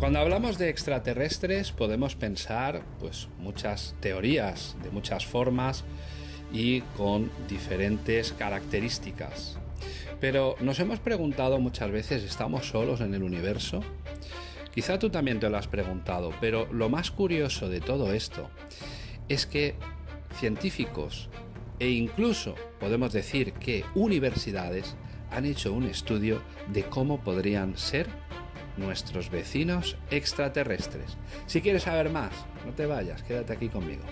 Cuando hablamos de extraterrestres podemos pensar pues muchas teorías de muchas formas y con diferentes características. Pero nos hemos preguntado muchas veces, ¿estamos solos en el universo? Quizá tú también te lo has preguntado, pero lo más curioso de todo esto es que científicos e incluso podemos decir que universidades han hecho un estudio de cómo podrían ser nuestros vecinos extraterrestres. Si quieres saber más, no te vayas, quédate aquí conmigo.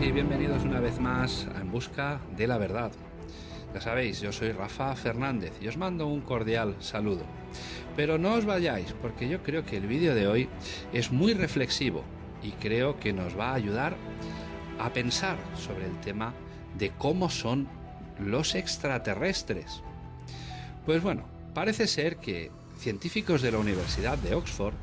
Y bienvenidos una vez más En Busca de la Verdad. Ya sabéis, yo soy Rafa Fernández y os mando un cordial saludo. Pero no os vayáis porque yo creo que el vídeo de hoy es muy reflexivo y creo que nos va a ayudar a pensar sobre el tema de cómo son los extraterrestres. Pues bueno, parece ser que científicos de la Universidad de Oxford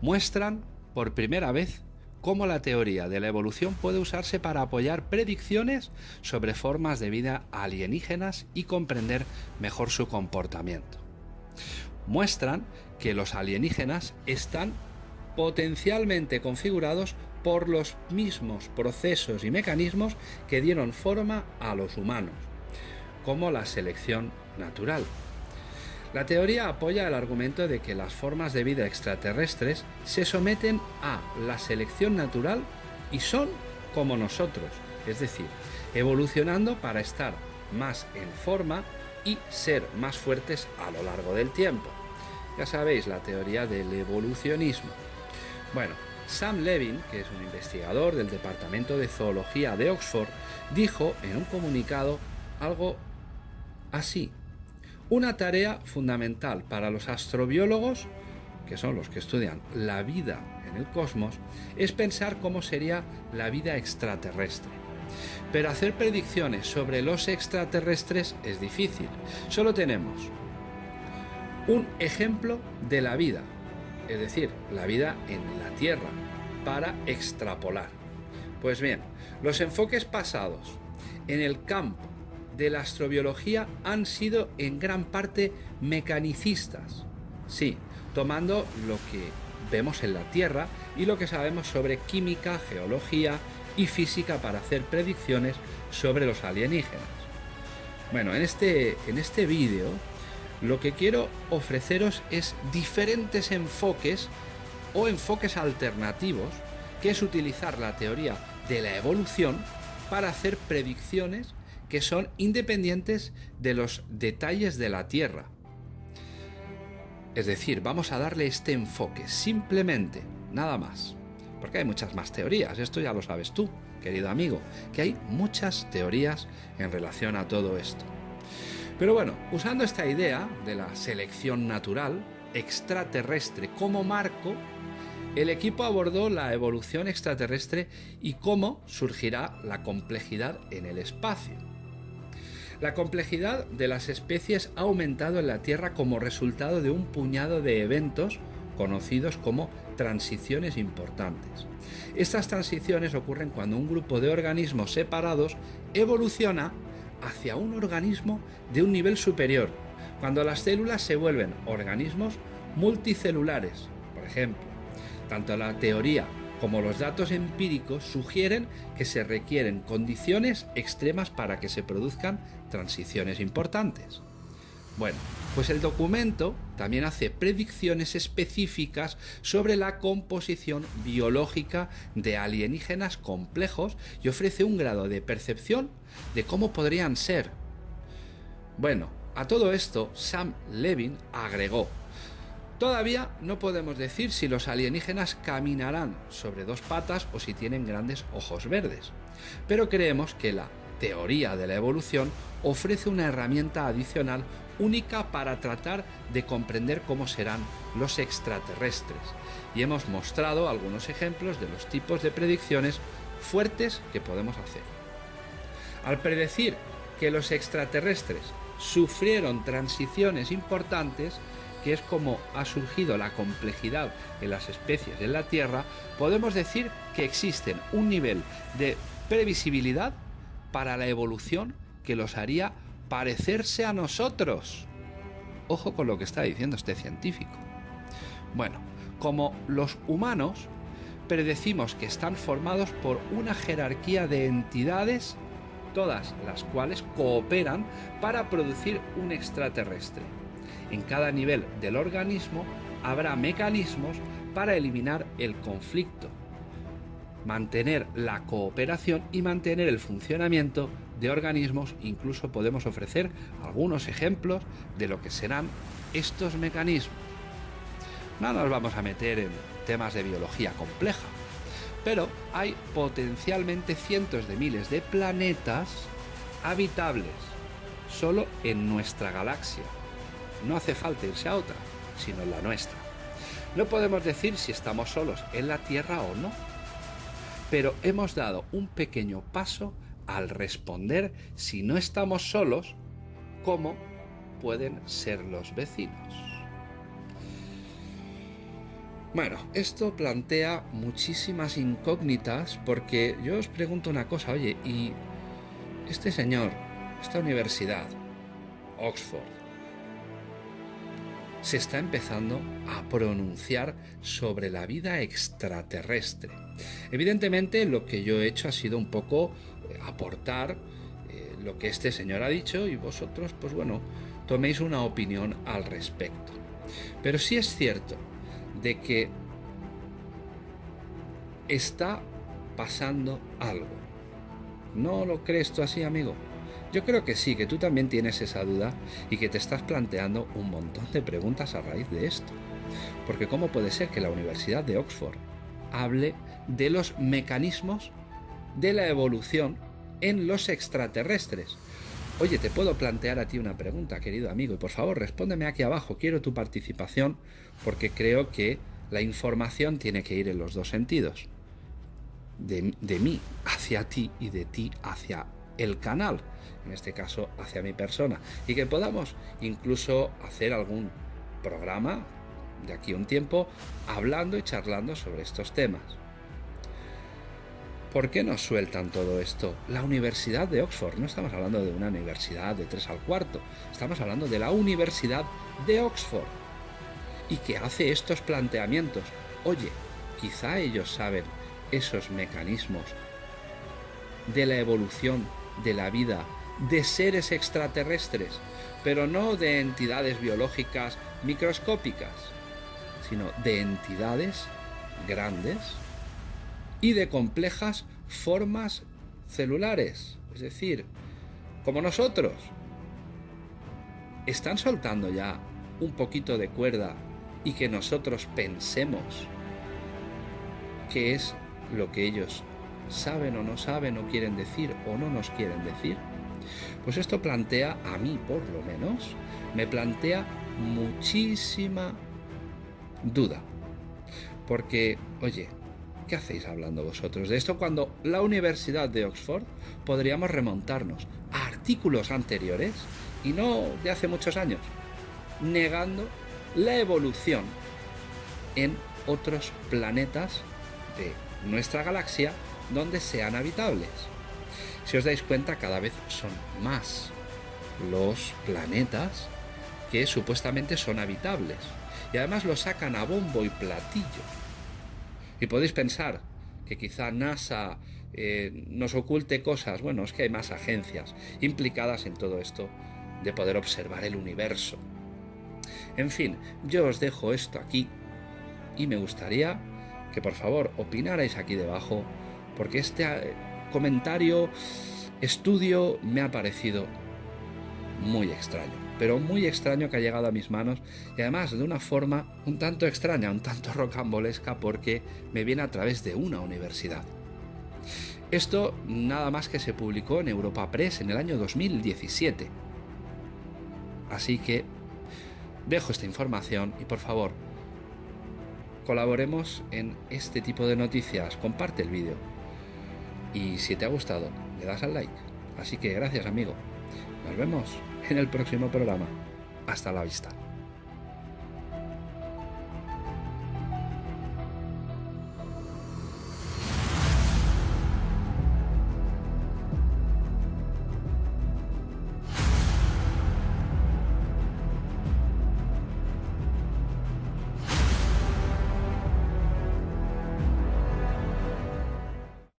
muestran por primera vez cómo la teoría de la evolución puede usarse para apoyar predicciones sobre formas de vida alienígenas y comprender mejor su comportamiento. Muestran que los alienígenas están potencialmente configurados por los mismos procesos y mecanismos que dieron forma a los humanos, como la selección natural. La teoría apoya el argumento de que las formas de vida extraterrestres se someten a la selección natural y son como nosotros, es decir, evolucionando para estar más en forma y ser más fuertes a lo largo del tiempo. Ya sabéis, la teoría del evolucionismo. Bueno, Sam Levin, que es un investigador del Departamento de Zoología de Oxford, dijo en un comunicado algo así. Una tarea fundamental para los astrobiólogos, que son los que estudian la vida en el cosmos, es pensar cómo sería la vida extraterrestre. Pero hacer predicciones sobre los extraterrestres es difícil. Solo tenemos un ejemplo de la vida, es decir, la vida en la Tierra, para extrapolar. Pues bien, los enfoques pasados en el campo de la astrobiología han sido en gran parte mecanicistas. Sí, tomando lo que vemos en la Tierra y lo que sabemos sobre química, geología y física para hacer predicciones sobre los alienígenas. Bueno, en este, en este vídeo lo que quiero ofreceros es diferentes enfoques o enfoques alternativos, que es utilizar la teoría de la evolución para hacer predicciones que son independientes de los detalles de la Tierra. Es decir, vamos a darle este enfoque, simplemente, nada más. Porque hay muchas más teorías, esto ya lo sabes tú, querido amigo, que hay muchas teorías en relación a todo esto. Pero bueno, usando esta idea de la selección natural extraterrestre como marco, el equipo abordó la evolución extraterrestre y cómo surgirá la complejidad en el espacio. La complejidad de las especies ha aumentado en la Tierra como resultado de un puñado de eventos conocidos como transiciones importantes. Estas transiciones ocurren cuando un grupo de organismos separados evoluciona hacia un organismo de un nivel superior, cuando las células se vuelven organismos multicelulares, por ejemplo. Tanto la teoría como los datos empíricos sugieren que se requieren condiciones extremas para que se produzcan transiciones importantes. Bueno, pues el documento también hace predicciones específicas sobre la composición biológica de alienígenas complejos y ofrece un grado de percepción de cómo podrían ser. Bueno, a todo esto Sam Levin agregó Todavía no podemos decir si los alienígenas caminarán sobre dos patas o si tienen grandes ojos verdes, pero creemos que la teoría de la evolución ofrece una herramienta adicional única para tratar de comprender cómo serán los extraterrestres. Y hemos mostrado algunos ejemplos de los tipos de predicciones fuertes que podemos hacer. Al predecir que los extraterrestres sufrieron transiciones importantes, que es como ha surgido la complejidad en las especies en la Tierra, podemos decir que existen un nivel de previsibilidad para la evolución que los haría parecerse a nosotros. Ojo con lo que está diciendo este científico. Bueno, como los humanos predecimos que están formados por una jerarquía de entidades, todas las cuales cooperan para producir un extraterrestre. En cada nivel del organismo habrá mecanismos para eliminar el conflicto, mantener la cooperación y mantener el funcionamiento de organismos. Incluso podemos ofrecer algunos ejemplos de lo que serán estos mecanismos. No nos vamos a meter en temas de biología compleja, pero hay potencialmente cientos de miles de planetas habitables solo en nuestra galaxia. No hace falta irse a otra, sino la nuestra. No podemos decir si estamos solos en la Tierra o no, pero hemos dado un pequeño paso al responder si no estamos solos, cómo pueden ser los vecinos. Bueno, esto plantea muchísimas incógnitas porque yo os pregunto una cosa, oye, ¿y este señor, esta universidad, Oxford, se está empezando a pronunciar sobre la vida extraterrestre? Evidentemente lo que yo he hecho ha sido un poco eh, aportar eh, lo que este señor ha dicho y vosotros, pues bueno, toméis una opinión al respecto. Pero sí es cierto de que está pasando algo. ¿No lo crees tú así, amigo? Yo creo que sí, que tú también tienes esa duda y que te estás planteando un montón de preguntas a raíz de esto. Porque ¿cómo puede ser que la Universidad de Oxford hable de los mecanismos de la evolución en los extraterrestres? Oye, te puedo plantear a ti una pregunta, querido amigo, y por favor respóndeme aquí abajo. Quiero tu participación porque creo que la información tiene que ir en los dos sentidos. De, de, mí hacia ti y de ti hacia el canal, en este caso hacia mi persona, y que podamos incluso hacer algún programa de aquí un tiempo hablando y charlando sobre estos temas. ¿Por qué nos sueltan todo esto? La Universidad de Oxford, no estamos hablando de una universidad de 3 al cuarto, estamos hablando de la Universidad de Oxford. Y que hace estos planteamientos. Oye, quizá ellos saben esos mecanismos de la evolución de la vida de seres extraterrestres, pero no de entidades biológicas microscópicas, sino de entidades grandes y de complejas formas celulares, es decir, como nosotros. Están soltando ya un poquito de cuerda y que nosotros pensemos qué es lo que ellos saben o no saben o quieren decir o no nos quieren decir. Pues esto plantea, a mí por lo menos, me plantea muchísima duda. Porque, oye, ¿Qué hacéis hablando vosotros de esto cuando la Universidad de Oxford podríamos remontarnos a artículos anteriores y no de hace muchos años, negando la evolución en otros planetas de nuestra galaxia donde sean habitables? Si os dais cuenta, cada vez son más los planetas que supuestamente son habitables. Y además lo sacan a bombo y platillo y podéis pensar que quizá NASA eh, nos oculte cosas. Bueno, es que hay más agencias implicadas en todo esto de poder observar el universo. En fin, yo os dejo esto aquí y me gustaría que por favor opinarais aquí debajo porque este eh, comentario, estudio me ha parecido muy extraño pero muy extraño que ha llegado a mis manos y además de una forma un tanto extraña, un tanto rocambolesca porque me viene a través de una universidad. Esto nada más que se publicó en Europa Press en el año 2017. Así que dejo esta información y por favor, colaboremos en este tipo de noticias. Comparte el vídeo. Y si te ha gustado, le das al like. Así que gracias amigo. Nos vemos en el próximo programa. Hasta la vista.